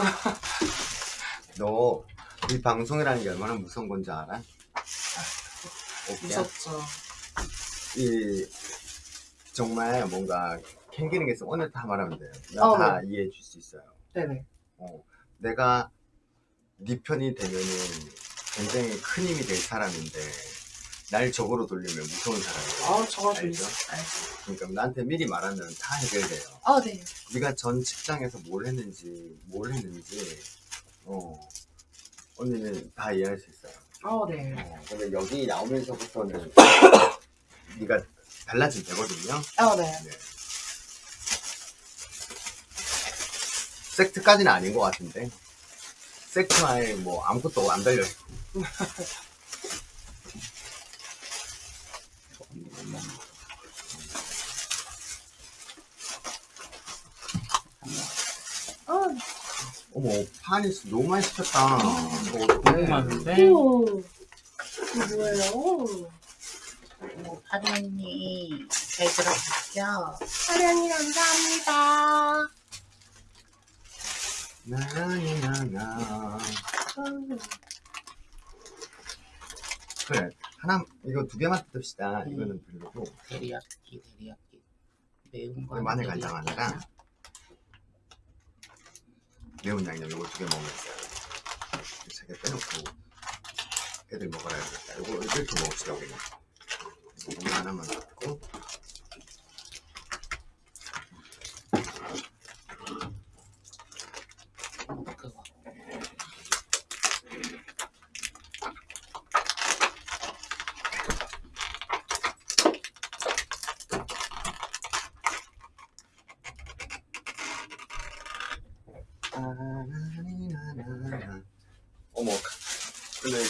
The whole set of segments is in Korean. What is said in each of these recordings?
너 이 방송이라는 게 얼마나 무서운 건지 알아? 오케이. 무섭죠. 이 정말 뭔가 캥기는 게 있어 오늘 다 말하면 돼요. 나 어, 다 이해해 줄 수 있어요. 네네. 어, 내가 네 편이 되면은 굉장히 큰 힘이 될 사람인데 날 적으로 돌리면 무서운 사람이에요. 아, 저거 좀 알죠? 알죠. 그러니까 나한테 미리 말하면 다 해결돼요. 아, 네. 네가 전 직장에서 뭘 했는지 뭘 했는지 어 언니는 다 이해할 수 있어요. 아, 네. 어, 근데 여기 나오면서부터는 네가 달라지면 되거든요. 아, 네. 네. 섹트까지는 아닌 것 같은데 섹트와에 뭐 아무것도 안 달려 아, 어머 파니 너무 많이 시켰다 어떡해. 너무 많은데? 오. 이거 뭐예요? 오, 파리언니 잘 들어봤죠? 사랑이 감사합니다. 나나나나 음. 그래 하나 이거 두 개만 뜯읍시다 음. 이거는 그리고 데리야끼 데리야끼 매운 거 마늘. 간장 하나랑 매운 양념 이거 두 개 먹으면 돼요 세개 빼놓고 애들 먹어야겠다. 이거 이렇게 먹읍시다 그냥 이거 하나만 넣고 그거 아나나나나. 어머 근데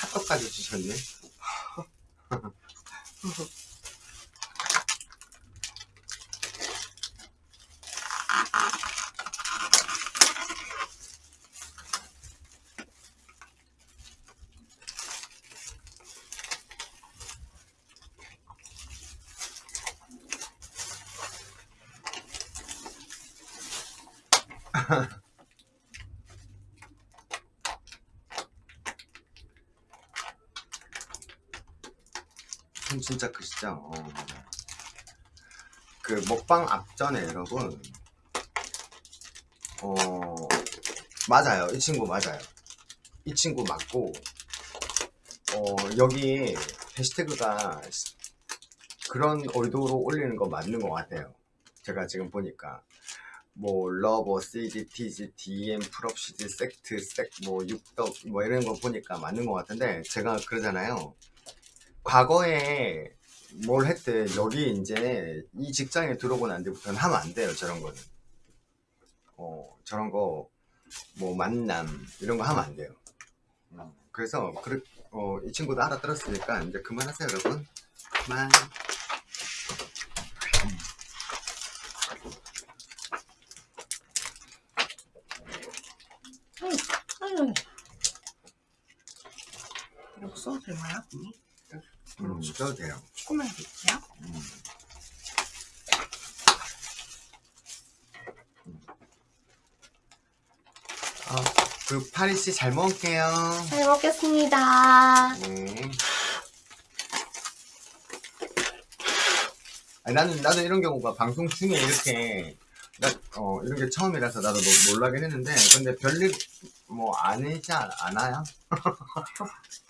핫도까지 주셨네 손 진짜? 어. 그 먹방 앞전에 여러분 어 맞아요 이 친구 맞아요 이 친구 맞고 어 여기 해시태그가 시- 그런 의도로 올리는 거 맞는 것 같아요 제가 지금 보니까 뭐 러버, CG, TG, DM, 풀업시즈, 섹트, 섹 뭐 육덕 뭐 이런 거 보니까 맞는 것 같은데 제가 그러잖아요 과거에 뭘 했든 여기 이제 이 직장에 들어오고 난 뒤부터는 하면 안 돼요 저런 거는. 어 저런 거 뭐 만남 이런 거 하면 안 돼요. 음, 그래서 그렇, 어, 이 친구도 알아들었으니까 이제 그만하세요 여러분. 그만. 써도 되나요? 음, 써도 돼요 조금만. 음. 아, 그 파리 씨 잘 먹을게요 잘 먹겠습니다. 네. 아니, 나는 나도 이런 경우가 방송 중에 이렇게 나, 어, 이런 게 처음이라서 나도 뭐 놀라긴 했는데 근데 별일 뭐 아니지 않- 않아요?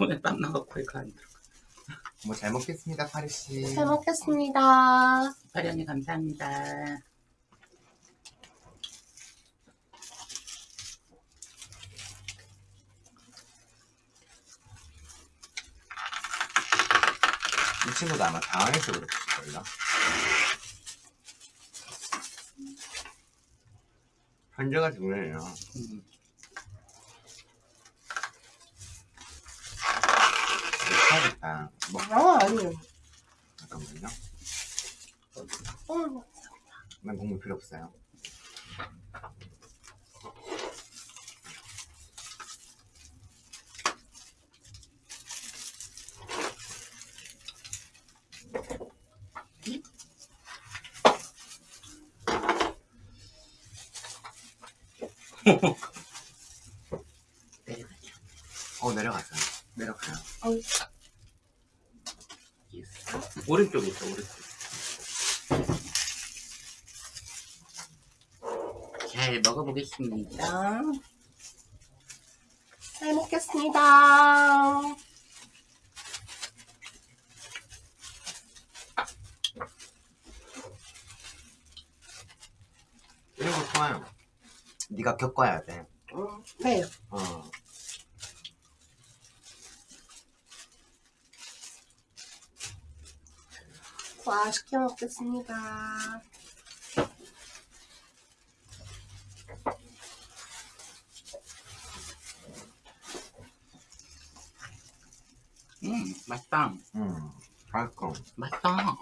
손에 땀 나고 코에가 안 들어 뭐잘 먹겠습니다 파리 씨. 잘 먹겠습니다. 파리 언니 감사합니다 이 친구도 아마 당황해서 그랬을걸요. 현재가 중요해요. 음. 아, 뭐. 아 아니에요 잠깐만요 어이구 난 국물 필요 없어요 내려가죠. 어 내려가죠. 내려가요. 어. 오른쪽에 있어, 오른쪽. 잘 먹어보겠습니다. 잘 먹겠습니다. 이런 거 좋아요. 네가 겪어야 돼. 음, 네. 어. 맛있게 먹겠습니다. 음, 맛있다. 음. 맛있고. 맛있다.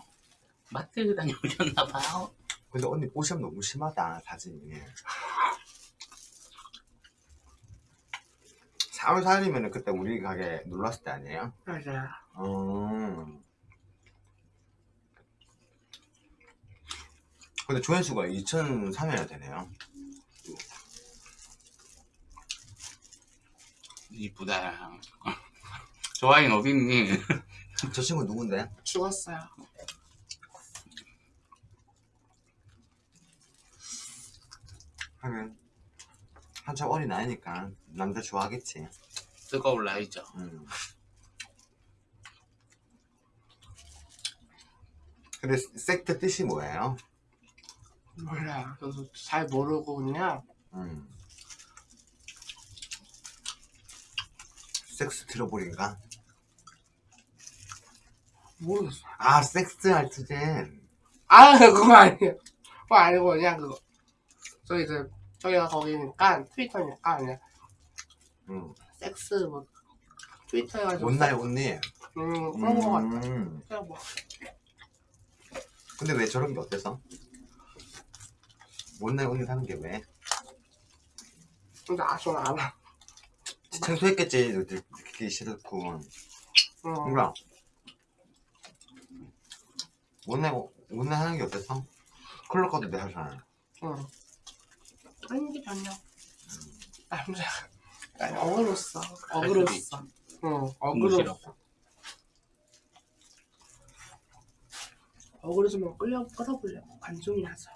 마트 다녀오셨나봐요. 근데 언니 뽀샵 너무 심하다 사진이. 4월 4일이면 그때 우리 가게 놀랐을 때 아니에요? 맞아요. 음. 근데 조회수가 2003회나 되네요. 이쁘다. 좋아요, 어딨니? 저 친구 누군데? 죽었어요. 하긴 한참 어린 나이니까 남자 좋아하겠지. 뜨거울 나이죠. 음. 근데 섹트 뜻이 뭐예요? 몰라요. 저도 잘 모르고 그냥 음. 섹스 트러블인가? 모르겠어요. 아 섹스 알트젠 아 그거 아니에요. 그거 아니고 그냥 그거. 저희 그 저희가 거기니까 트위터니까 그냥 음. 섹스 뭐 트위터 해가지고 온날 온니 음 그런 거 같아. 음. 그냥 뭐 근데 왜 저런 게 어때서? 온날 온니 하는 게 왜? 근데 아 저는 알아. 생소했겠지 듣기 싫고 음. 뭔가 온날 온날 하는 게 어때서? 클럽 가도 내 하잖아 응. 아닌데 전혀. 남자. 아니 어그로써. 어그로써. 응. 어그로. 싫어. 어그로 좀 끌려 끌어보려고 관종이 나서.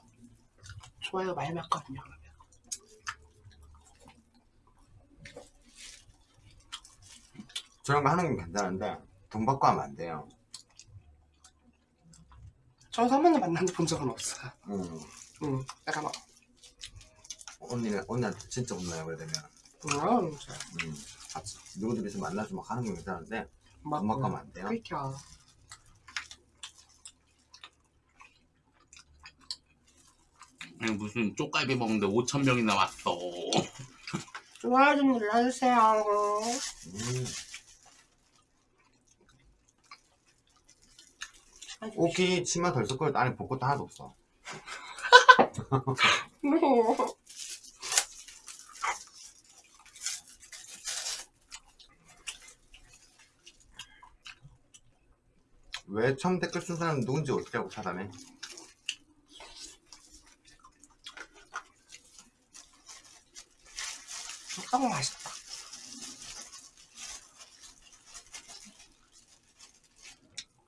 좋아요 많이 맞거든요. 저런 거 하는 건 괜찮은데 돈 받고 하면 안 돼요 저도 한 번도 만나서 본 적은 없어요. 음. 응. 약간 막. 언니는 언니한테 진짜 혼나요 그러면 음. 진짜. 음. 같이 누구들이서 만나서 막 하는 건 괜찮은데 막. 돈 받고 하면 안 돼요 그니까. 무슨 쪽갈비 먹는데 5천 명이나 왔어. 좋아요 좀 눌러주세요. 음. 옷이 치마 덜때 안에 볼 것도 하나도 없어 왜 처음 댓글 쓴 사람 누군지 어떻게 하고 찾아내? 너무 맛있다.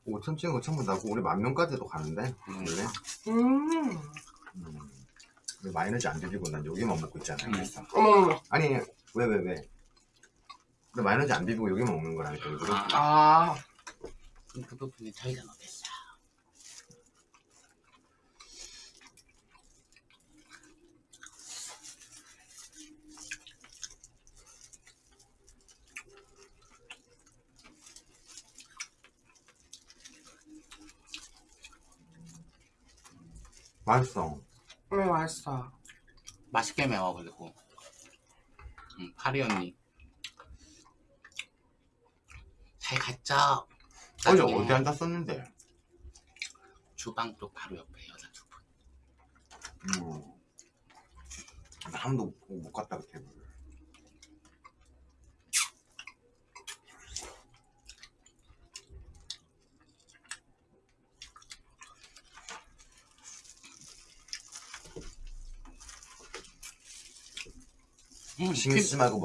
오천 찍은 거 처음 본다고 우리 만 명까지도 가는데 원래 음. 음. 마요네즈 안 비비고 난 여기만 먹고 있잖아요 음. 그래서 어머. 아니 왜 왜 왜? 근데 마요네즈 안 비비고 여기만 먹는 거라니까 일부러 아, 아. 그 부분이 저희가 먹겠어. 맛있어 네 맛있어. 맛있게 매워, 그리고. 음, 파리 언니. 잘 갔죠? 어제 어디 앉았었는데 주방 쪽 바로 옆에 여자 두 분. 음. 나한 번도 못- 못 갔다 그 테이블 음, 신경 쓰지 말고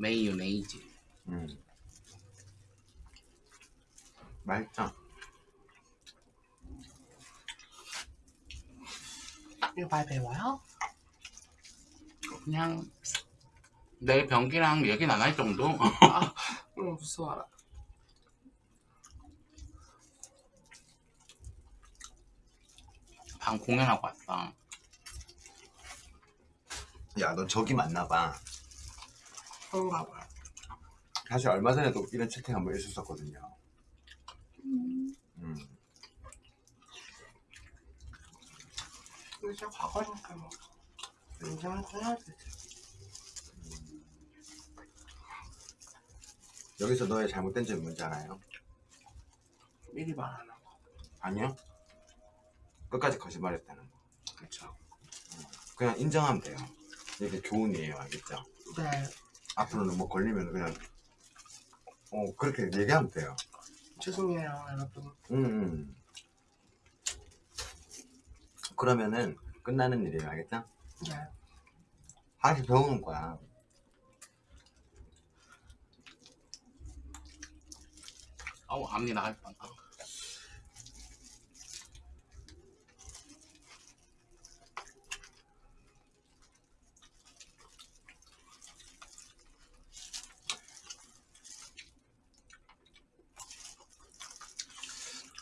먹어요오네이즈. 음. 맛있죠? 이거 많이 배워요? 그냥 얘기는 안할 정도? 응 무서워라 방 공연하고 왔어. 야, 너 저기 맞나봐. 그런가 봐요 사실 얼마 전에도 이런 채팅 한번 있었었거든요. 음. 근데 진짜 과거니까 뭐 인정을 해야 되지 여기서 너의 잘못된 점이 뭔지 알아요? 미리 말하는 거 아니요? 끝까지 거짓말했다는 거. 그쵸 그냥 인정하면 돼요. 이게 교훈이에요, 알겠죠? 네 앞으로는 뭐 걸리면 그냥 어 그렇게 얘기하면 돼요. 죄송해요 여러분 음, 음. 그러면은 끝나는 일이에요, 알겠죠? 네 하나씩 배우는 거야. 아우 앞니 나갈 뻔. 아.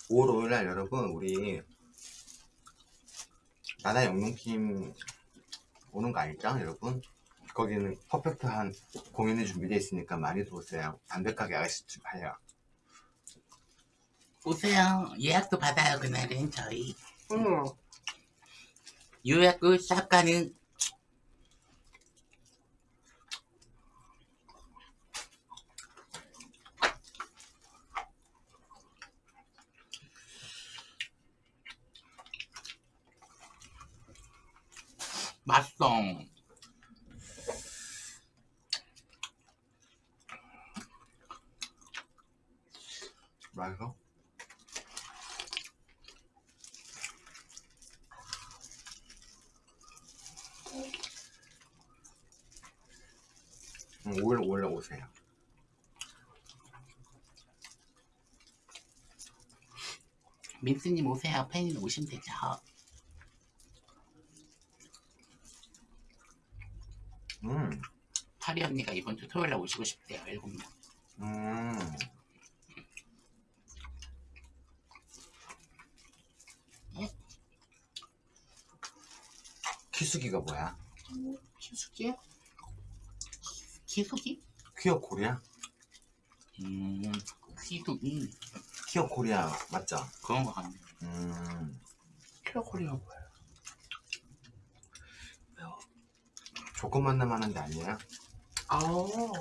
오 5월 5일 날 여러분 우리 나나 영농팀 오는 거 알죠 여러분? 거기는 퍼펙트한 공연이 준비되어 있으니까 많이 오세요 담배가게 아가씨 집 봐요 오세요. 예약도 받아요 그날은 저희. 응予約샵 가는 맛있어. 맛있어? 응, 5일 5일 오세요 민스님 오세요. 팬이 오시면 되죠. 음, 파리 언니가 이번 주 토요일에 오시고 싶대요. 일곱 명. 음. 키수기가 뭐야? 키수기? 키수기? 퀴어 코리아? 음, 키수기. 퀴어 코리아 맞죠? 그런 거 같네. 음, 키로콜리가 뭐예요? 조건 만남 하는 데 아니에요? 아우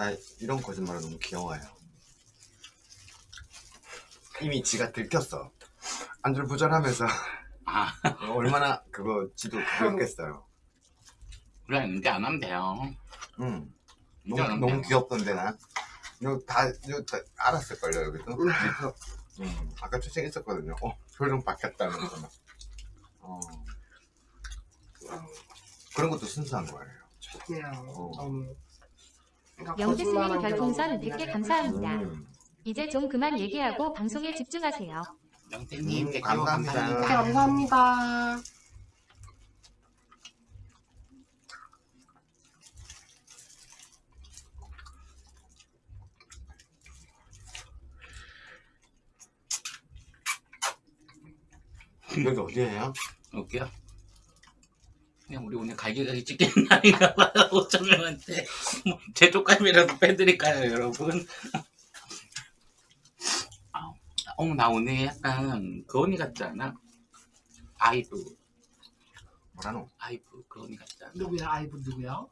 나 이런 거짓말은 너무 귀여워요. 이미 지가 들켰어. 안절부절하면서 아, 얼마나 그거 지도 그랬겠어요. 그래, 이제 안 하면 돼요. 응. 너무, 너무 돼요. 귀엽던데 나. 이거 다, 이거 다 알았을걸요 여기도. 음, 아까 초청했었거든요. 어 표정 바뀌었다면서 막. 어 그런 것도 순수한 거예요. 그냥 어. 너무 그러니까 영재스님 거짓말한 게 별풍선 너무 100개 미안해요. 감사합니다. 음, 이제 좀 그만 얘기하고 방송에 집중하세요. 영태님, 음, 음, 감사합니다. 감사합니다. 네, 감사합니다 여기 어디예요? 웃겨. 그냥 우리 오늘 갈기갈기 찍겠는 날인가 봐요. 5천 명한테. 뭐, 제 쪽감이라도 빼드릴까요, 여러분? 어머 나 오늘 약간 그 언니 같지 않아? 아이브 뭐라노? 아이브 그 언니 같지 않아? 누구야? 아이브 누구야?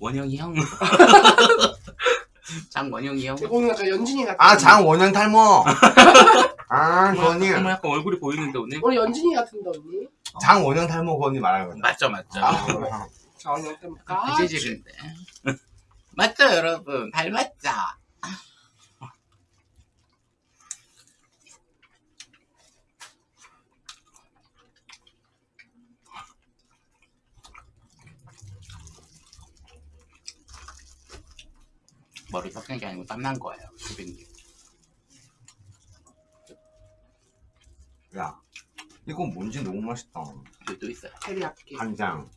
원영이 형 장원영이 형 오늘 약간 연진이 같은. 아 장원영 탈모. 아그 언니. 어머 약간 얼굴이 보이는데 오늘? 오늘 연진이 같은데 언니? 장원영 탈모 그 언니 말하는 거죠. 맞죠 맞죠 아, 자 오늘 때문까. 그 재질인데 맞죠 여러분 닮았죠? 머리 섞인 게 아니고 땀난 거예요 수빈님 야 이거 뭔지 너무 맛있다. 여기 또 있어요 테리야끼. 간장.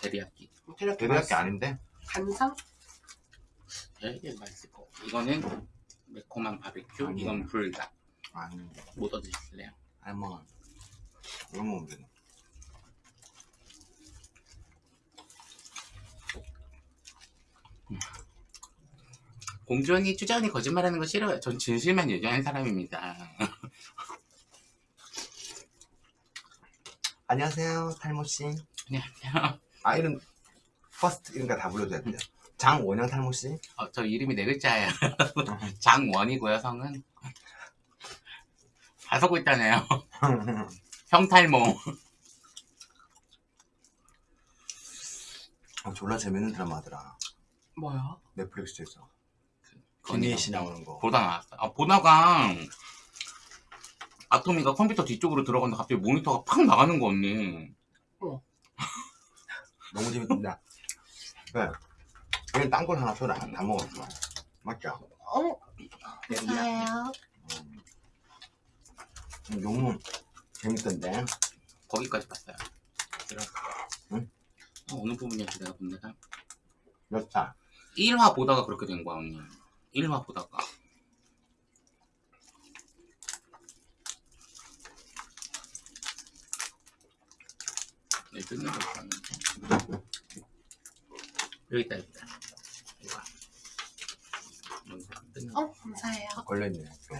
데리야끼 테리야끼. 대대학교 아닌데? 간상? 되게 맛있을 거 이거는 매콤한 바비큐 아니에요. 이건 불닭 아니 뭐 얻어드실래요? 아니 뭐 이거 먹으면 되네. 공주 언니, 추자 언니 거짓말하는 거 싫어요. 전 진실만 얘기하는 사람입니다. 안녕하세요 탈모 씨. 안녕하세요. 아 이름 first 이런 거 다 불러줘야 돼요. 장원영 탈모 씨. 어, 저 이름이 네 글자예요. 장원이고요, 성은. 다섯 글자네요. 형탈모. 어, 졸라 재밌는 드라마더라. 뭐야? 넷플릭스에서. 김희애 씨 나오는 거. 보다 나왔어요. 아, 보다가 아토미가 컴퓨터 뒤쪽으로 들어갔는데 갑자기 모니터가 팍 나가는 거 언니. 너무 재밌다. 네. 얘는 딴걸 하나 줘라. 다 먹었어. 맞죠? 어? 감사해요. 음, 너무 재밌던데. 거기까지 봤어요. 들어. 응? 어, 어느 부분이었지 내가 본 데가? 몇 살? 1화 보다가 그렇게 된 거야 언니. 1화 보다가. 네, 뜯는 거 있었는데. 여기 있다, 여기 있다. 이거. 여기서 뜯는 거. 어? 감사해요. 걸려있네. 또.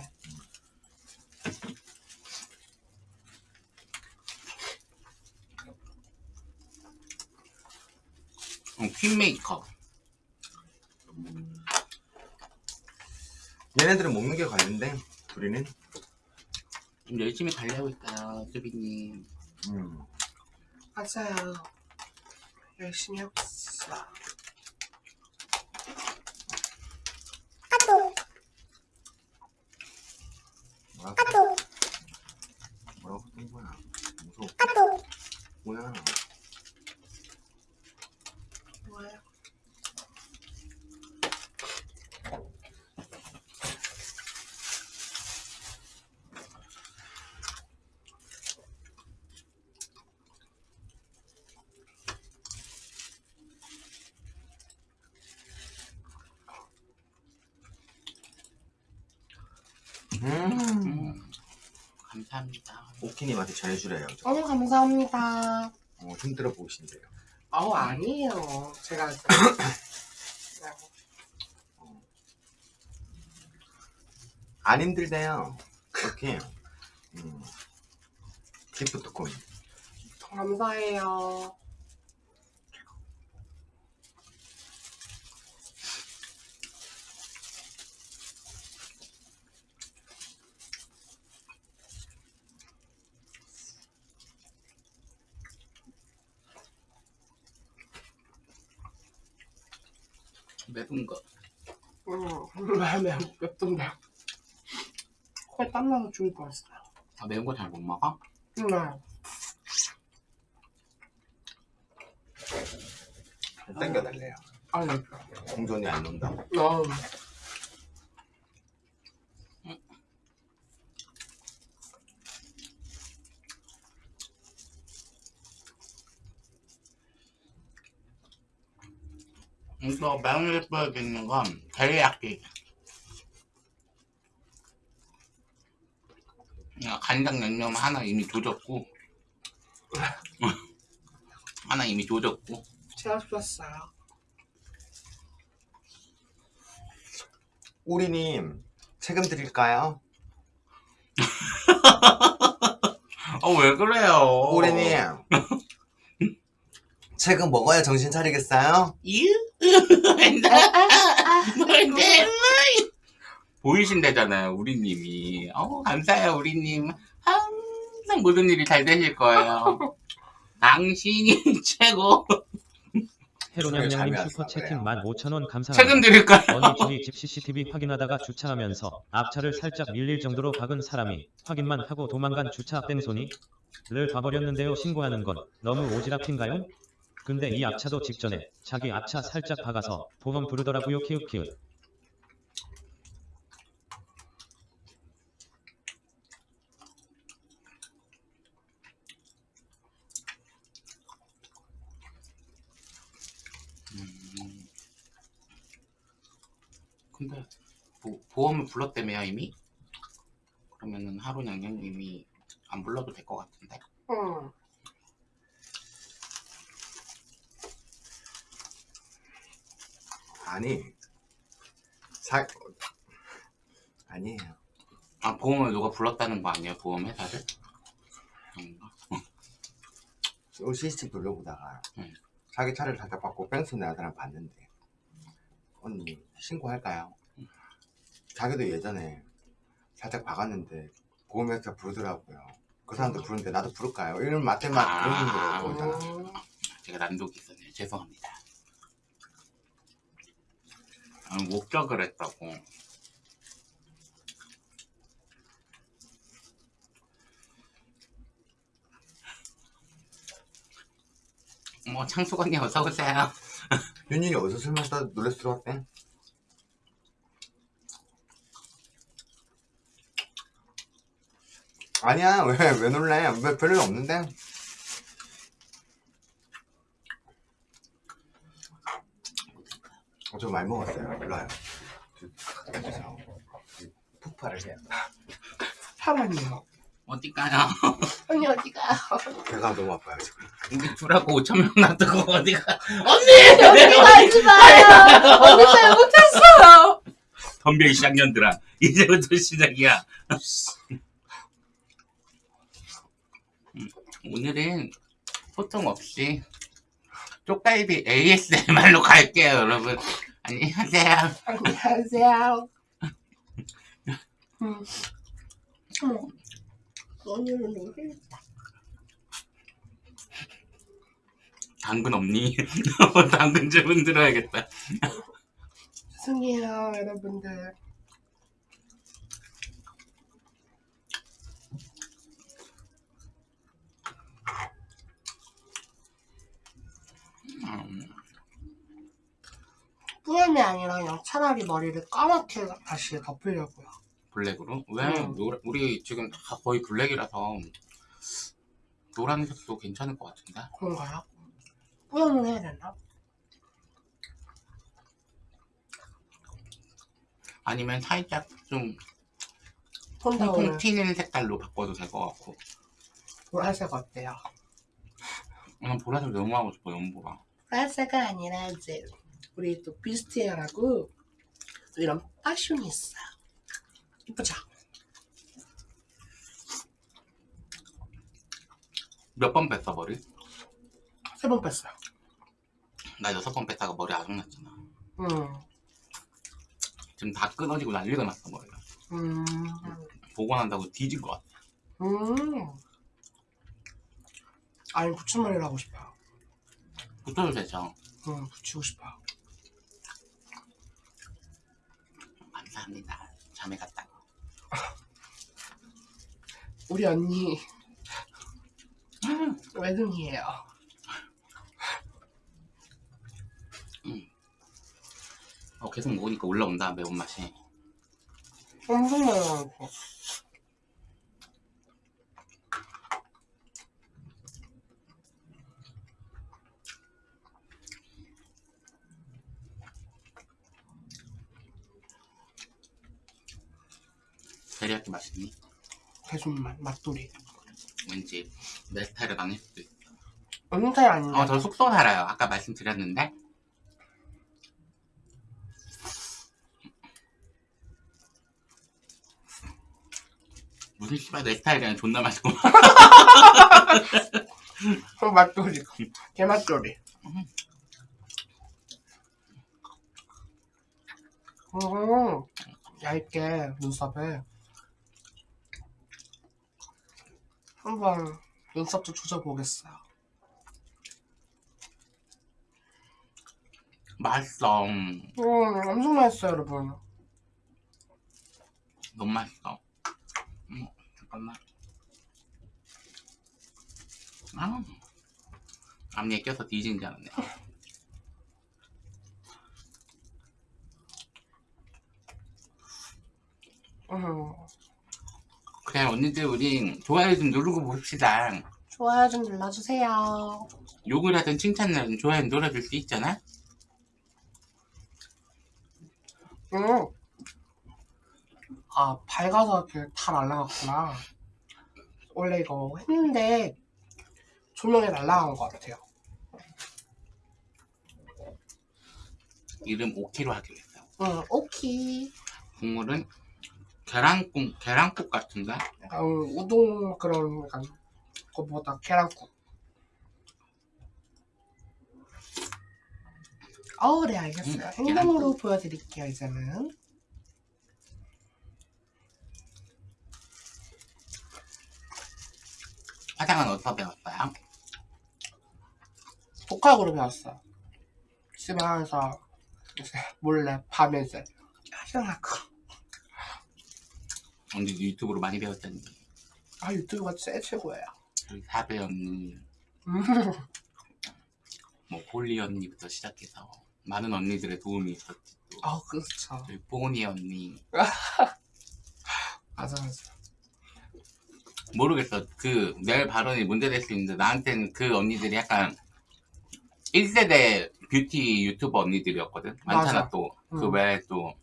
어, 퀸메이커. 얘네들은 먹는 게 관련돼. 우리는. 좀 열심히 관리하고 있어요, 수비님. 음. 맞아요. 열심히 하고 있어. 뭐라고? 뭐라고 뜬 거야? 무서워. 뭐야? 뭐예요? 음. 감사합니다. 오키님한테 전해주래요. 저. 너무 감사합니다. 어, 힘들어 보이신대요. 어 아니에요. 제가 그냥 안 힘들대요. 오키. 음. 기프트콘. 감사해요. 매운 거. 음, 매매 맵던데. 코에 땀나서 죽을 뻔했어요. 아, 매운 거 잘 못 먹어? 네. 땡겨달래요. 아니, 공존이 안 논다. 어. 이거 매운을 뿌려주는 건 데리야끼. 야, 간장 양념 하나 이미 조졌고 하나 이미 조졌고 제가 좋았어요. 우리님, 세금 드릴까요? 어, 왜 그래요? 우리님 책은 먹어야 정신 차리겠어요? 유? 뭔데? 보이신다잖아요, 우리님이. 어, 감사해요, 우리님. 항상 모든 일이 잘 되실 거예요. 당신이 최고. 해로냥냥님 슈퍼채팅 그래요. 15,000원 감사합니다. 책임 드릴까요? 어느 줄이 집 CCTV 확인하다가 주차하면서 앞차를 살짝 밀릴 정도로 박은 사람이 확인만 하고 도망간 주차 뺑소니 를 봐버렸는데요. 신고하는 건 너무 오지랖인가요? 근데 이 앞차도 직전에 자기 앞차 살짝 박아서 보험 부르더라고요. 키읔키읔. 근데 보, 보험을 불렀다며요 이미? 그러면은 하루 양양님이 안 불러도 될 것 같은데 응. 아니 사 아니에요 아 보험을 누가 불렀다는 거 아니에요 보험 회사를? 아닌가? CCTV 돌려보다가 응. 자기 차를 살짝 받고 뺑소 내는 사람 봤는데 언니 신고할까요? 자기도 예전에 살짝 박았는데 보험회사 부르더라고요 그 사람도 부르는데 나도 부를까요? 이런 맞대만 아. 그런 거잖아 음. 제가 난독이 있었네요 죄송합니다 아, 목격을 했다고 뭐 창숙 언니 어서 오세요 윤진이 어디서 술 마시다 놀래서 들어왔대? 아니야. 왜 왜 놀래? 왜 별일 없는데? 어, 저 많이 먹었어요. 일로 와요. 푹파를 해요. 사람이요. 어디가요? 언니 어디가? 배가 너무 아파요 지금 우리 둘하고 5천명 놔두고 어디가 언니 가지 마요. 언니 잘못했어요. 덤벼 이 쌍년들아 이제부터 시작이야 음, 오늘은 소통 없이 쪽갈비 ASMR로 갈게요 여러분 안녕하세요 안녕하세요. 음. 언니는 놀랬다. 당근 없니? 당근 주문 들어야겠다 죄송해요, 여러분들. 음, 뿌염이 아니라 그냥 차라리 머리를 까맣게 다시 덮으려고요. 블랙으로? 왜? 음. 노, 우리 지금 다 거의 블랙이라서 노란색도 괜찮을 것 같은데 그런가요? 뿌염을 해야 되나? 아니면 살짝 좀 오늘 튀는 색깔로 바꿔도 될 것 같고 보라색 어때요? 난 보라색 너무 하고 싶어 연보라 보라색이 아니라 이제 우리 또 비스티에라고 또 이런 파숑이 있어 요. 이쁘죠? 몇번 뺐어 머리? 세 번 뺐어요. 나 여섯 번 뺐다가 머리 아작났잖아 음, 지금 다 끊어지고 난리가 났어 머리가 음, 난다고 뒤진 것 같아 음. 아니 붙임머리를 하고 싶어요. 붙여도 되죠 음, 붙이고 싶어요. 감사합니다 잠에 갔다가 우리 언니 외동이에요. 어, 계속 먹으니까 올라온다 매운맛이 엄청 많아 데리야끼 맛있니? 대순맛, 맛돌이. 왠지 내 스타일은 아닐 수도 있어 스타일 아닌데. 어, 저 숙소 살아요 아까 말씀드렸는데 무슨 씨발 내 스타일이랑 존나 맛있고 그 맛돌이. 게맛돌이. 음, 얇게 눈썹에 한번 눈썹 좀 조져보겠어요. 맛있어. 음, 엄청 맛있어요, 여러분. 너무 맛있어. 음, 잠깐만. 아, 앞니에 껴서 뒤진 줄 알았네. 음, 그래 언니들 우리 좋아요 좀 누르고 봅시다 좋아요 좀 눌러주세요. 욕을 하든 칭찬을 하든 좋아요 눌러줄 수 있잖아 음. 아, 밝아서 이렇게 다 날라갔구나. 원래 이거 했는데 조명에 날라간 것 같아요. 이름 오키로 하기로 했어 응, 오키. 국물은 계란국 계란국 같은가? 약간 우동 그런 약간 그거보다 계란국. 어, 네, 알겠어요. 음, 행동으로 보여드릴게요, 이제는. 화장은 어디서 배웠어요? 독학으로 배웠어요. 집에 이제 몰래 밤에 이제 화장하고. 언니 유튜브로 많이 배웠잖니 아, 유튜브가 진짜 최고예요. 우리 사배 언니 음. 뭐 홀리 언니부터 시작해서 많은 언니들의 도움이 있었지 또 아, 그렇죠. 저희 뽀니 언니 맞아, 맞아. 모르겠어 그 내 발언이 문제될 수 있는데 나한테는 그 언니들이 약간 1세대 뷰티 유튜버 언니들이었거든 많잖아 맞아. 또그 음. 외에 또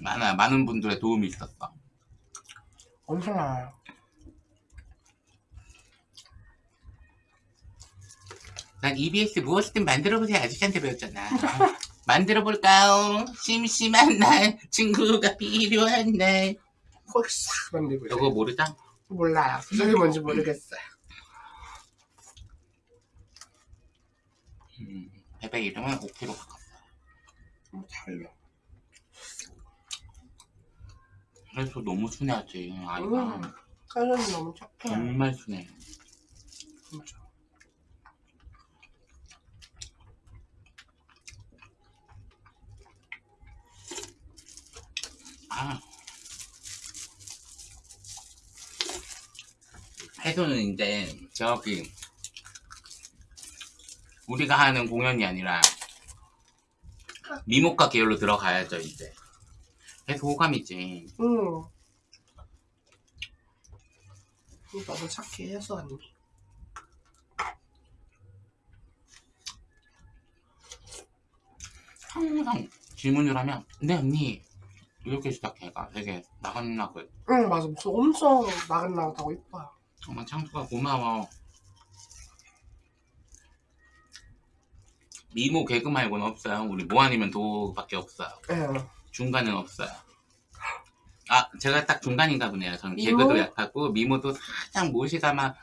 많아 많은 분들의 도움이 있었어 엄청 많아요. 난 EBS 무엇이든 만들어보세요 아저씨한테 배웠잖아 만들어볼까요? 심심한 날 친구가 필요한 날 홀싹 만들고. 이거 모르자? 몰라요. 그게 뭔지 모르겠어요. 음, 베베 이름은 5kg 바꿨어 좀 달려. 그래서 너무 순해하지 아이가 음. 칼로리 너무 착해요. 정말 순해 진짜. 아. 해소는 이제 저기 우리가 하는 공연이 아니라 미모과 계열로 들어가야죠 이제 해소 호감이지 음. 너무 착해, 해서 언니. 항상 질문을 하면 네 언니 이렇게 시작해가 되게 나긋나긋 응, 맞아. 목소리 엄청 나긋나긋하고 이뻐요. 정말 창수가 고마워 미모 개그 말고는 없어요 우리 뭐 아니면 도밖에 없어요 예. 중간은 없어요. 아, 제가 딱 중간인가 보네요. 저는 미모? 개그도 약하고, 미모도 살짝 모시다만,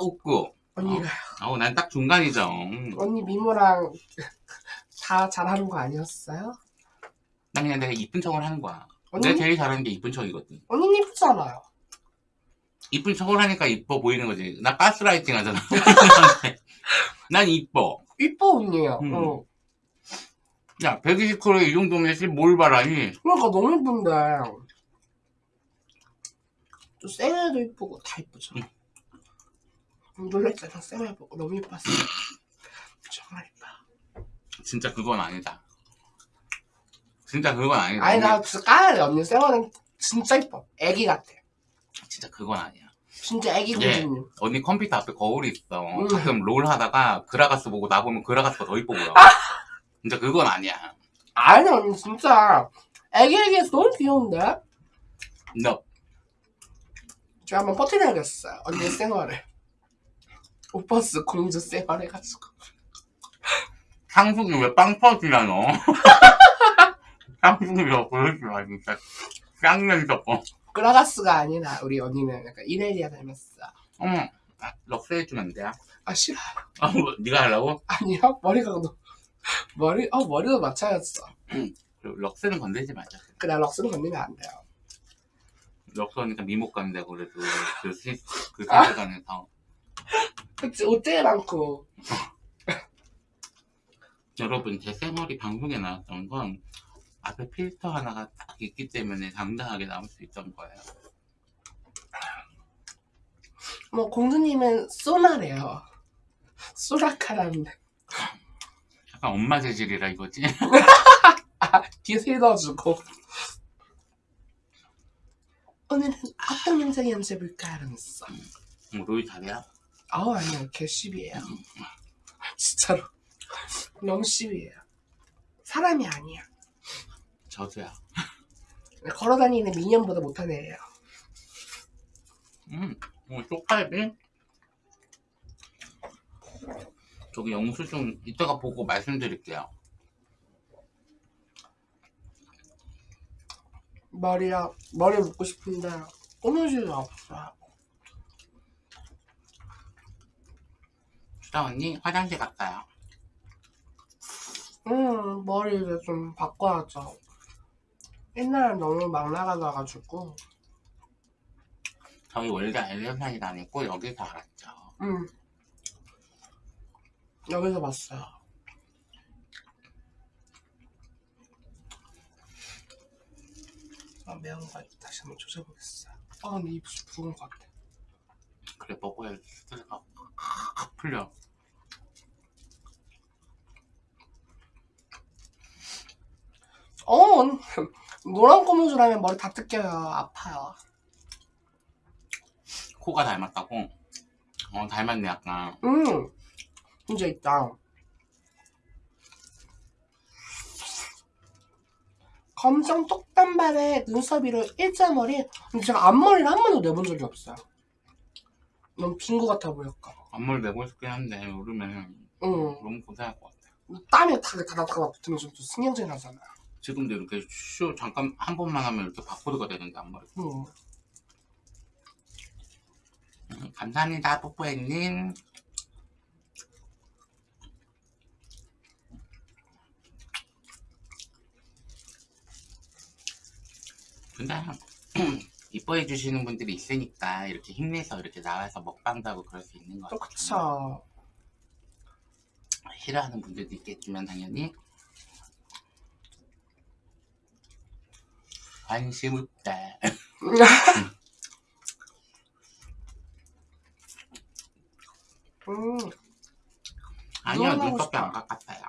웃고. 언니가, 어, 난 딱 중간이죠. 언니 미모랑 다 잘하는 거 아니었어요? 난 그냥 내가 이쁜 척을 하는 거야. 언니, 내가 제일 잘하는 게 이쁜 척이거든. 언니는 이쁘잖아요. 이쁜 척을 하니까 이뻐 보이는 거지. 나 가스라이팅 하잖아. 난 이뻐. 이뻐, 언니야. 음. 응. 야, 120kg에 이 정도면 뭘 바라니? 그러니까 너무 이쁜데. 또 쌩얼도 이쁘고 다 이쁘죠. 응. 놀랬잖아, 쌩얼 보고. 너무 이뻤어. 정말 이뻐. 진짜 그건 아니다. 진짜 그건 아니다. 아니, 나 진짜 까야 돼. 언니 쌩얼은 진짜 이뻐. 애기 같아. 진짜 그건 아니야. 진짜 애기 예. 공주님. 언니 컴퓨터 앞에 거울이 있어. 음. 가끔 롤 하다가 그라가스 보고 나 보면 그라가스가 더 이뻐 보여. 진짜 그건 아니야. 아니, 언니 진짜. 애기 애기해서 너무 귀여운데? 너 제가 한번 퍼뜨려야겠어요. 언니 쌩얼을. 오빠스 공주 쌩얼 해가지고. 상숙이 왜빵 터지냐 너. 상숙이 왜마 진짜. 쌍년 섞어. 그라가스가 아니라 우리 언니는 약간 이넬리아 닮았어. 어머, 아, 럭스 해주면 안 돼요? 아 싫어. 아, 뭐, 네가 하려고? 아니요 머리가 너무 머리 어 머리도 맞춰였어. 그리고 럭스는 건들지 말자. 그래 럭스는 건드리면 안 돼요. 럭스 하니까 미목 간다고 그래도 그, 시, 그 세계관에서. 그치 옷 제일 많고. 여러분, 제 쌩얼이 방송에 나왔던 건 앞에 필터 하나가 딱 있기 때문에 당당하게 나올 수 있던 거예요. 뭐 공주님은 소나래요. 소라카라는데 약간 엄마 재질이라 이거지? 뒤에 세 넣어주고. 오늘은 어떤 영상 연습해볼까 하면서. 뭐, 로이 잘해요? 아우 아니요 개씹이에요. 진짜로 너무 씹이에요. 사람이 아니야. 저도야. 걸어다니는 미녀보다 못한 애예요. 음, 뭐, 쪽갈비? 저기 영수증 이따가 보고 말씀드릴게요. 머리야 머리 묶고 싶은데 꼬무줄이 없어. 수다 언니, 화장실 갔어요. 음 머리 이제 좀 바꿔야죠. 옛날에 너무 막 나가다가지고. 저희 원래 엘리언산이 다니고 여기서 알았죠. 음 여기서 봤어요. 아 매운 거 다시 한번 조져보겠어요. 아 근데 입이 부은 것 같아. 그래, 먹어야 스트레스가 확 풀려. 어 노란 고무줄 하면 머리 다 뜯겨요. 아파요. 코가 닮았다고? 어, 닮았네, 약간. 음 문제 있다. 검정 똑단발에 눈썹이로 일자머리 근데 제가 앞머리를 한 번도 내본 적이 없어요. 너무 빈 것 같아 보였까. 앞머리 내고 싶긴 한데, 오르면 응. 너무 고생할 것 같아. 땀이 다다다다 붙으면 좀 신경질 나잖아. 지금도 이렇게 쇼 잠깐 한 번만 하면 이렇게 바코드가 되는데, 앞머리. 응. 음, 감사합니다, 뽀뽀해님. 근데 이뻐해 주시는 분들이 있으니까 이렇게 힘내서 이렇게 나와서 먹방도 하고 그럴 수 있는 같아요. 그쵸. 싫어하는 분들도 있겠지만 당연히 관심 없다. 음, 아니요 눈썹이 안. 깎았어요.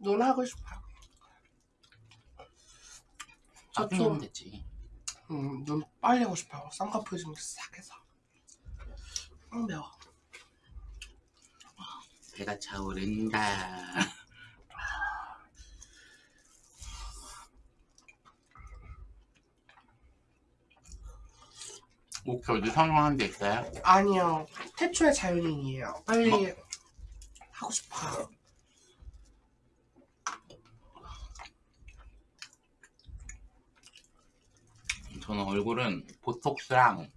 눈 하고 싶어 요. 나중에 저도- 하면 되지. 음, 눈 빨리 하고 싶어요. 쌍꺼풀 좀 싹 해서. 음, 매워. 배가 차오른다. 혹시 어디 선호하는 데 있어요? 아니요. 태초의 자연인이에요. 빨리 하고 싶어요. 저는 얼굴은 보톡스랑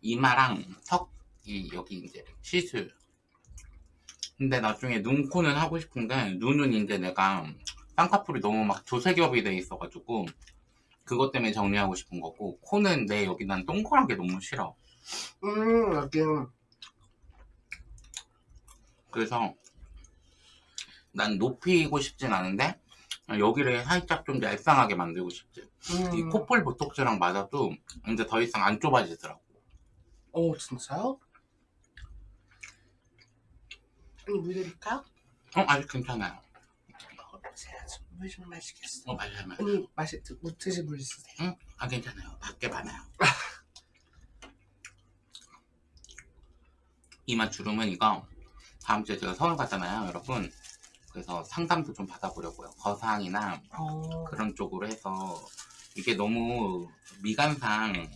이마랑 턱이 여기 이제 시술. 근데 나중에 눈, 코는 하고 싶은데 눈은 이제 내가 쌍꺼풀이 너무 막 조색겹이 돼 있어가지고 그것 때문에 정리하고 싶은 거고 코는 내 여기 난 동그란 게 너무 싫어. 음, 여긴 그래서 난 높이고 싶진 않은데 여기를 살짝 좀 얄쌍하게 만들고 싶지. 이 음. 콧볼 보톡스랑 맞아도 이제 더 이상 안 좁아지더라고. 오, 진짜요? 아니, 물 드릴까요? 어 아직 괜찮아요. 어, 제가 좀물좀 마시겠어. 어 맞아요 맞아요. 언니, 마시, 드- 물 있으세요? 응? 아 괜찮아요. 밖에 많아요. 이마 주름은 이거 다음 주에 제가 서울 가잖아요, 여러분. 그래서 상담도 좀 받아보려고요. 거상이나 어, 그런 쪽으로 해서 이게 너무 미간상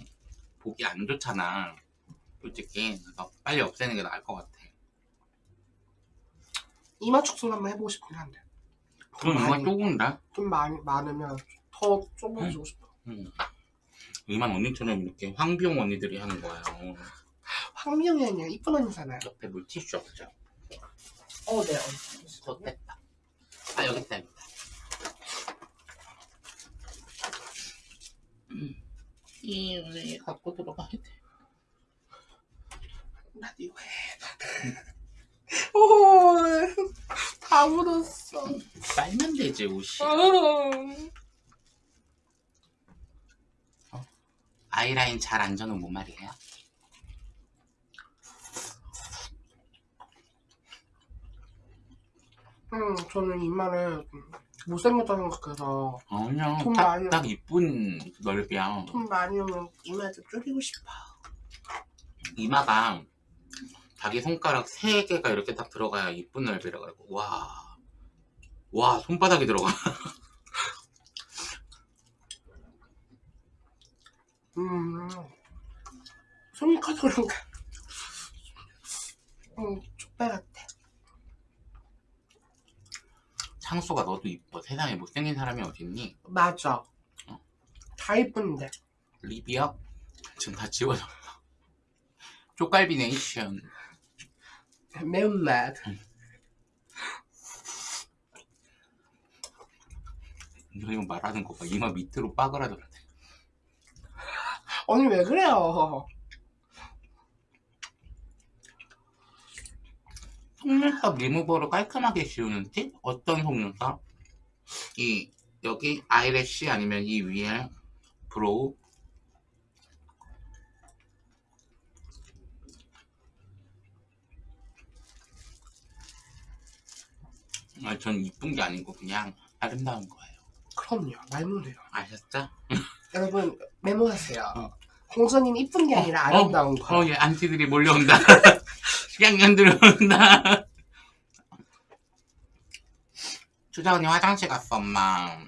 보기 안 좋잖아. 솔직히 그래서 빨리 없애는 게 나을 것 같아. 이마 축소를 한번 해보고 싶긴 한데. 그럼 이마 조금인데? 좀 많이, 많으면 더 좁아지고 싶어. 음. 이만 언니처럼 이렇게 황비용 언니들이 하는 거예요. 황미영이 아니라 이쁜 언니잖아요. 옆에 물티슈 없죠? 어, 네. 뺐다. 아 여기 있다. 이 원래 갖고 들어가야 돼. 나도 이거 해. 오, 다 묻었어. 빨면 되지 옷이. 아이라인 잘안 저는 뭐 말이에요? 음, 저는 이마를 좀 못생겼다 생각해서 아니야. 돈 딱, 많이 딱 이쁜 넓이야. 돈 많이 오면 이마 좀 줄이고 싶어. 이마가 자기 손가락 세 개가 이렇게 딱 들어가야 이쁜 넓이라 가지고 와. 와 손바닥이 들어가. 음, 손이 커서 그런가. 음, 족발 같아. 창수가 너도 이뻐. 세상에 못생긴 사람이 어딨니? 맞아. 다 이쁜데. 리비야? 지금 다 지워져. 쪽갈비 네이션. 매운맛. 너 이거 말하는 거 봐. 이마 밑으로 빠그라졌네. 언니 왜 그래요? 속눈썹 리무버를 깔끔하게 씌우는 팁? 어떤 속눈썹? 이 여기 eyelash 아니면 이 위에 brow 아, 전 이쁜 게 아니고 그냥 아름다운 거예요. 그럼요. 말면 돼요. 아셨죠? 여러분 메모하세요. 어. 공선님 이쁜 게 아니라 아름다운 거. 어, 예, 안티들이 몰려온다. 식양년들 온다. 추자 언니 화장실 갔어, 엄마.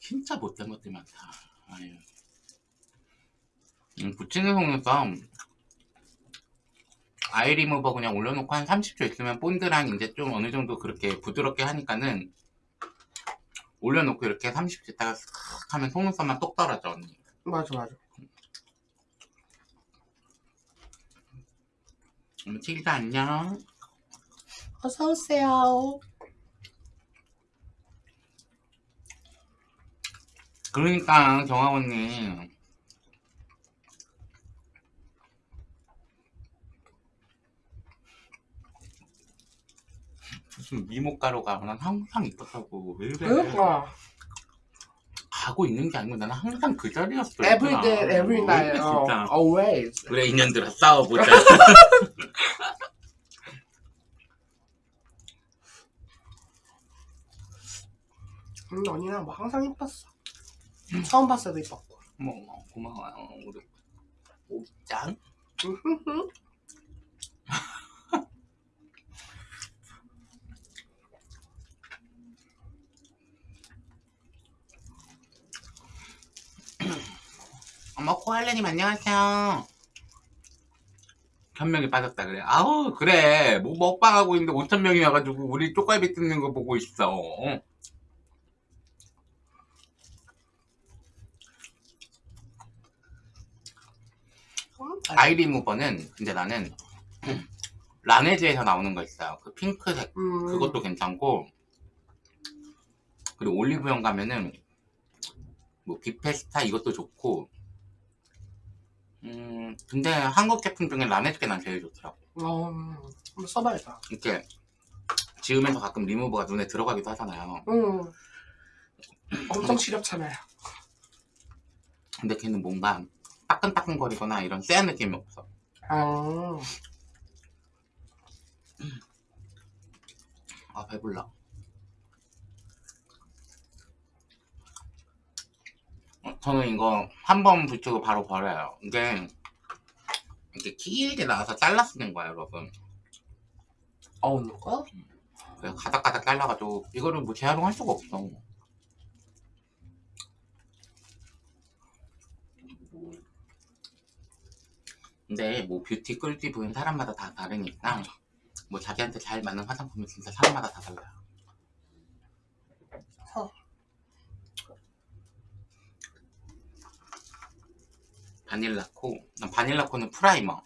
진짜 못된 것들 많다. 아유. 음, 붙이는 속눈썹. 아이 리무버 그냥 올려놓고 한 30초 있으면 본드랑 이제 좀 어느 정도 그렇게 부드럽게 하니까는 올려놓고 이렇게 30초 있다가 슥 하면 속눈썹만 똑 떨어져 언니 맞아 맞아. 어머 칠자 안녕 어서 오세요. 그러니까 정아 언니 무슨 미모가루가 난 항상 이뻤다고. 왜 그래? 그러니까 가고 있는 게 아니고 나는 항상 그 자리였어 every day, every night, 어, 진짜 always. 그래 인연들아 싸워보자 음, 언니랑 뭐 항상 이뻤어. 처음 봤을 때도 이뻤고. 어머 어머, 고마워요 우리 오짱 어머 코알레님 안녕하세요. 천명이 빠졌다 그래. 아우 그래. 뭐 먹방하고 있는데 5천명이 와가지고 우리 쪽갈비 뜯는 거 보고 있어. 음, 아이 리 무버는 근데 나는 라네즈에서 나오는 거 있어요. 그 핑크색. 음, 그것도 괜찮고. 그리고 올리브영 가면은 뭐 비페스타 이것도 좋고 음 근데 한국 제품 중에 라네즈게 난 제일 좋더라고. 어, 음, 한번 써봐야겠다. 이렇게 지우면서 가끔 리무버가 눈에 들어가기도 하잖아요. 음, 엄청 시렵잖아요. 근데 걔는 뭔가 따끈따끈거리거나 이런 쎄한 느낌이 없어. 아, 아 배불러 저는 이거 한 번 붙이고 바로 버려요. 이게 이렇게 길게 나와서 잘라 쓰는 거예요 여러분. 어, 누가? 그래서 가닥가닥 잘라가지고 이거를 뭐 재활용할 수가 없어. 근데 뭐 뷰티 꿀팁 보는 사람마다 다 다르니까 뭐 자기한테 잘 맞는 화장품은 진짜 사람마다 다 달라요 바닐라코. 난 바닐라코는 primer.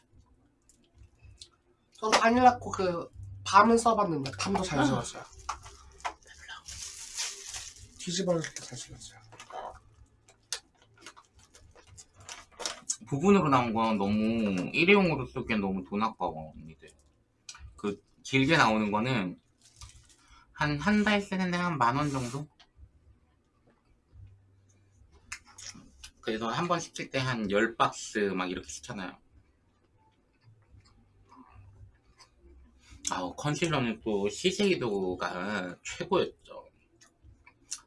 저도 바닐라코 그 balm은 써봤는데 balm도 잘 지웠어요. 뒤집어질 때잘 지웠어요. 부분으로 나온 건 너무 일회용으로 쓰기엔 너무 돈 아까워 언니들. 그 길게 나오는 거는 한 한 달 쓰는데 한 만 원 정도? 그래서 한 번 시킬 때 한 10박스 막 이렇게 시켜놔요. 아우 컨실러는 또 시세이도가 최고였죠.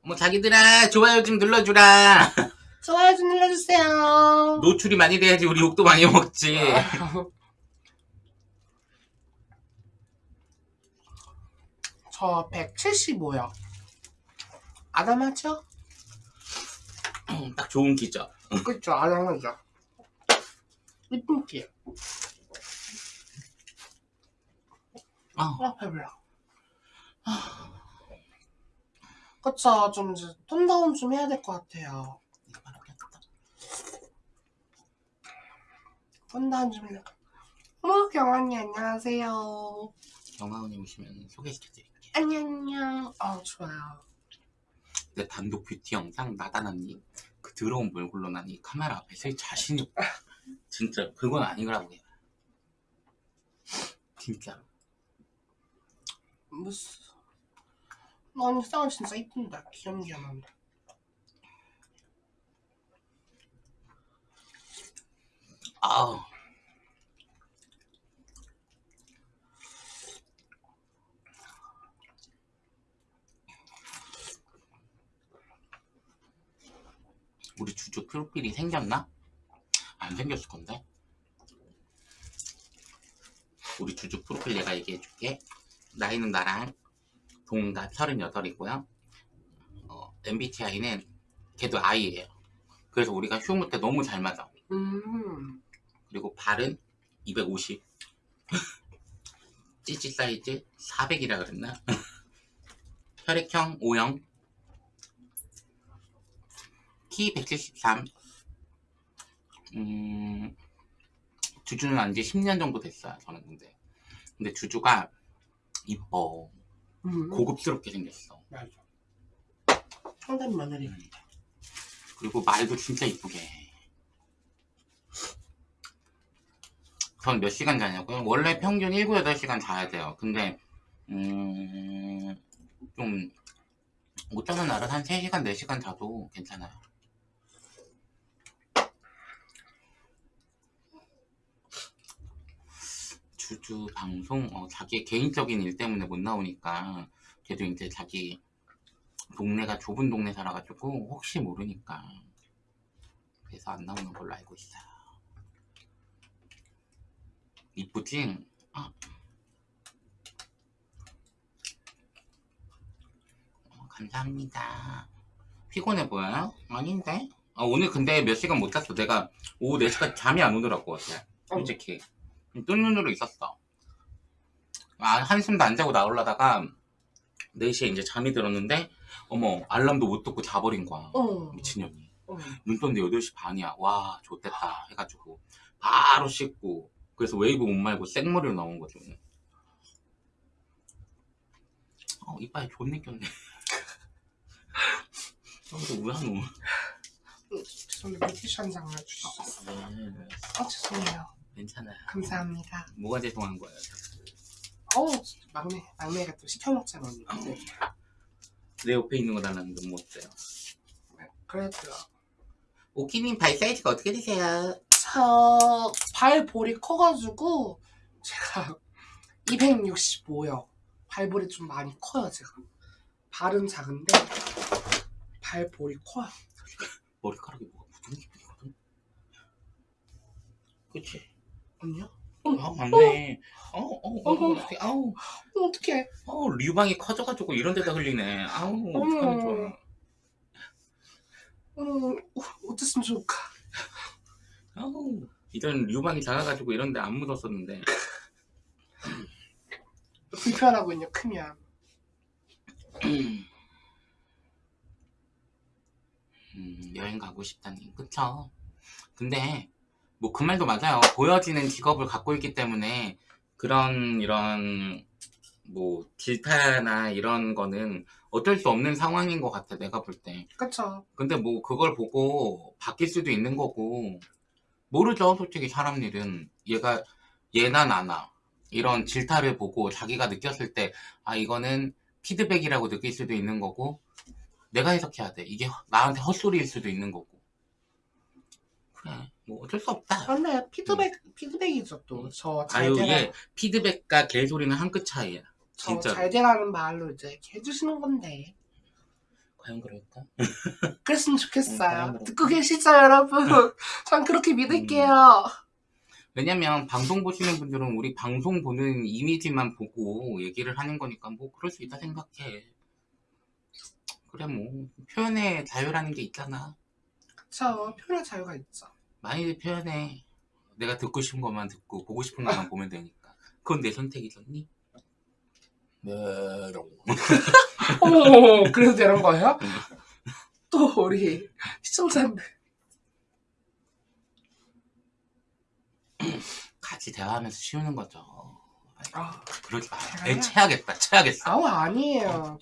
어머 자기들아 좋아요 좀 눌러주라. 좋아요 좀 눌러주세요. 노출이 많이 돼야지 우리 욕도 많이 먹지. 저 175요. 아담하죠? 딱 좋은 기죠. 그쵸, 아담하죠. 이쁜 키. 아, 아, 배불러. 그쵸, 좀 이제 톤다운 좀 해야 될 것 같아요. 톤다운 좀 해야 어머, 경언니 안녕하세요. 영화원에 오시면 소개시켜드릴게요. 안녕, 아 좋아요. 내 단독 뷰티 영상 나다나님 그 더러운 몰골로 난이 카메라 앞에 설 자신이 없다. 진짜 그건 아닌 거라고 해요. 진짜. 무슨. 언니 쌍은 진짜 이쁜다. 귀염귀염한데. 아우. 우리 주주 프로필이 생겼나? 안 생겼을 건데. 우리 주주 프로필 내가 얘기해 줄게. 나이는 나랑 동갑 38이고요. 어, MBTI는 걔도 I예요. 그래서 우리가 휴무 때 너무 잘 맞아. 음, 그리고 발은 250 찌찌 사이즈 400이라 그랬나? 혈액형 O형 키173 음, 주주는 안지 10년 정도 됐어요 저는 근데 근데 주주가 이뻐 음. 고급스럽게 생겼어 맞아. 청담 며느리. 그리고 말도 진짜 이쁘게 해. 전몇 시간 자냐고요? 원래 평균 7, 8시간 자야 돼요. 근데 음... 좀 못 자는 날은 한 3시간, 4시간 자도 괜찮아요. 주주 방송 어, 자기 개인적인 일 때문에 못 나오니까 걔도 이제 자기 동네가 좁은 동네 살아가지고 혹시 모르니까 그래서 안 나오는 걸로 알고 있어요. 이쁘지? 아. 어, 감사합니다. 피곤해 보여요? 아닌데? 아, 오늘 근데 몇 시간 못 잤어. 내가 오후 4시까지 잠이 안 오더라고. 어제. 솔직히. 뜬 눈으로 있었어. 아, 한숨도 안 자고 나오려다가 4시에 이제 잠이 들었는데 어머 알람도 못 듣고 자버린 거야. 어. 미친년이. 어. 눈 떴는데 8시 반이야. 와, 좆됐다. 해가지고. 바로 씻고. 그래서 웨이브 못 말고 생머리로 나온 거죠. 어, 이빨 존내 꼈네. 어, 너 뭐야, 너. 죄송해요. 뷰티션 한 장만 주시죠. 네, 아, 죄송해요. 괜찮아요. 감사합니다. 뭐가 죄송한 거예요? 어우, 막내, 막내가 또 시켜 먹잖아, 언니. 네. 내 옆에 있는 거 달라는데 뭐 어때요? 그래도요. 오키님 발 사이즈가 어떻게 되세요? 저, 발볼이 커가지고, 제가 265요. 발볼이 좀 많이 커요, 제가. 발은 작은데, 발볼이 커요. 머리카락이 뭐가 묻은 기분이거든? 그치? 언니요? 아, 맞네. 어, 어, 어, 어, 어떡해. 아우. 어, 어떡해. 어, 류방이 커져가지고 이런 데다 흘리네. 아우, 어떡하면 좋아. 음, 어, 어땠으면 좋을까. 아우, 이전 류방이 작아가지고 이런 데 안 묻었었는데. 불편하군요, 크면. 음, 여행 가고 싶다니. 그쵸? 근데, 뭐 그 말도 맞아요. 보여지는 직업을 갖고 있기 때문에 그런 이런 뭐 질타나 이런 거는 어쩔 수 없는 상황인 것 같아 내가 볼 때. 그쵸. 근데 뭐 그걸 보고 바뀔 수도 있는 거고 모르죠 솔직히 사람 일은 얘가 얘나 나나 이런 질타를 보고 자기가 느꼈을 때 아 이거는 피드백이라고 느낄 수도 있는 거고 내가 해석해야 돼 이게 허- 나한테 헛소리일 수도 있는 거고 그래 뭐 어쩔 수 없다 근데 피드백, 피드백이죠 또. 저잘 아유 이게 피드백과 개소리는 한 끗 차이야 저 진짜로. 잘 되라는 말로 이제 해주시는 건데. 과연 그럴까? 그랬으면 음, 좋겠어요. 다행이다. 듣고 계시죠, 여러분? 전 그렇게 믿을게요. 왜냐면 방송 보시는 분들은 우리 방송 보는 이미지만 보고 얘기를 하는 거니까 뭐 그럴 수 있다 생각해. 그래 뭐 표현의 자유라는 게 있잖아. 그쵸. 표현의 자유가 있죠. 많이들 표현해. 내가 듣고 싶은 것만 듣고 보고 싶은 것만 보면 되니까. 그건 내 선택이잖니? 네. 어머, 그래도 되는 거예요? 응. 또 우리 시청자분들. 같이 대화하면서 쉬우는 거죠. 아, 그러지 마. 애 체하겠다. 체하겠어. 아우, 아니에요.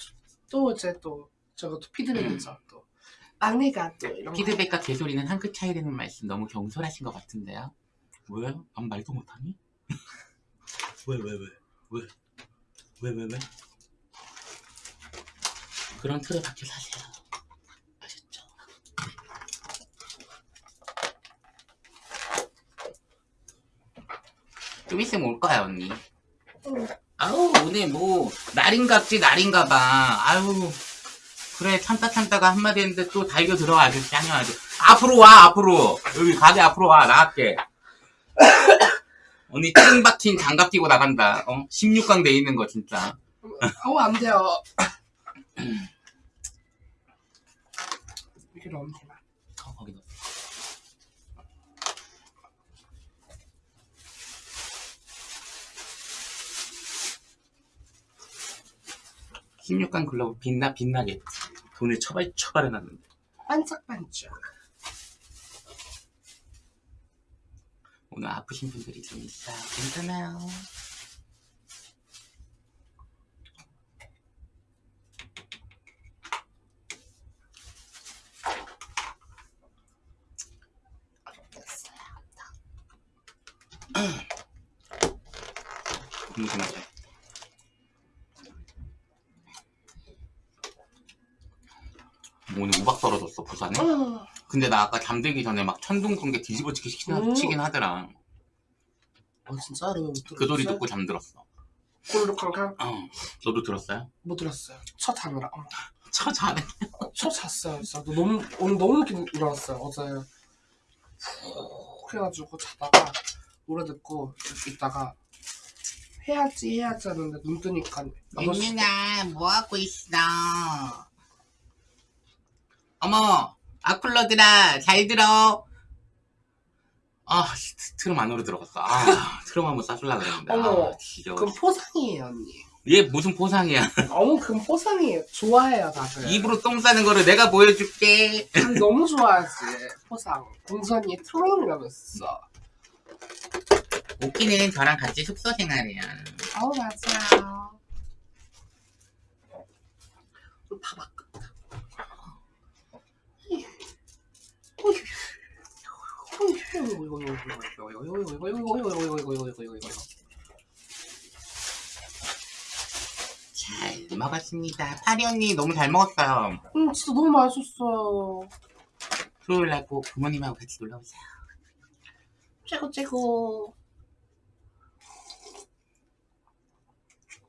또 이제 또, 저거 또 피드백이죠, 또. 막내가 또 이런 거. 피드백과 개소리는 한 끗 차이라는 말씀 너무 경솔하신 것 같은데요? 왜? 난 말도 못하니? 왜, 왜, 왜? 왜? 왜, 왜, 왜? 그런 틀에 박혀 사세요. 아셨죠? 좀 있으면 올 거야, 언니. 응. 아우, 오늘 뭐, 날인갑지, 날인가 봐. 아유. 그래, 참다 참다가 한마디 했는데 또 달겨 들어와, 아주 짱이 아주. 앞으로 와, 앞으로. 여기 가게 앞으로 와, 나갈게. 언니 찡 박힌 장갑 끼고 나간다. 어? 16강 돼 있는 거, 진짜. 아우, 안 돼요. 이렇게 넣으면 되나? 어, 거기 넣어. (16강) 글러브 빛나 빛나겠지 돈을 처발 처발해 놨는데. 반짝반짝. 오늘 아프신 분들이 좀 있어요 괜찮아요. 궁금하죠 오늘 우박 떨어졌어 부산에 음, 근데 나 아까 잠들기 전에 막 천둥 번개 뒤집어치기 음. 치긴 하더라. 어, 진짜로. 그 소리 듣고 잠들었어. 콜록콜록 어. 너도 들었어요? 못 들었어요. 첫 자느라. 어. 저 잘해. 첫 잤어요. 진짜 너무 오늘 너무 늦게 일어났어요. 어제 푹 해가지고 자다가 노래 듣고 있다가 해야지 해야지 하는데 눈 뜨니까 민민아 뭐 하고 있어? 어머 아쿨러들아 잘 들어. 아 트- 트럼 안으로 들어갔어. 아 트럼 한번 싸줄라 그랬는데. 어머, 아. 그건 포상이에요 언니. 얘 무슨 포상이야? 어머 그건 포상이에요. 좋아해요 다들. 입으로 똥 싸는 거를 내가 보여줄게. 너무 좋아하지 포상. 공선이 트롤이라면서. 오키는 저랑 같이 숙소 생활이야. 아우 맞아요. 다바꿨다. 잘 먹었습니다. 파리 언니 너무 잘 먹었어요. 음 진짜 너무 맛있었어요. 토요일 날꼭 부모님하고 같이 놀러 오세요. 최고 최고.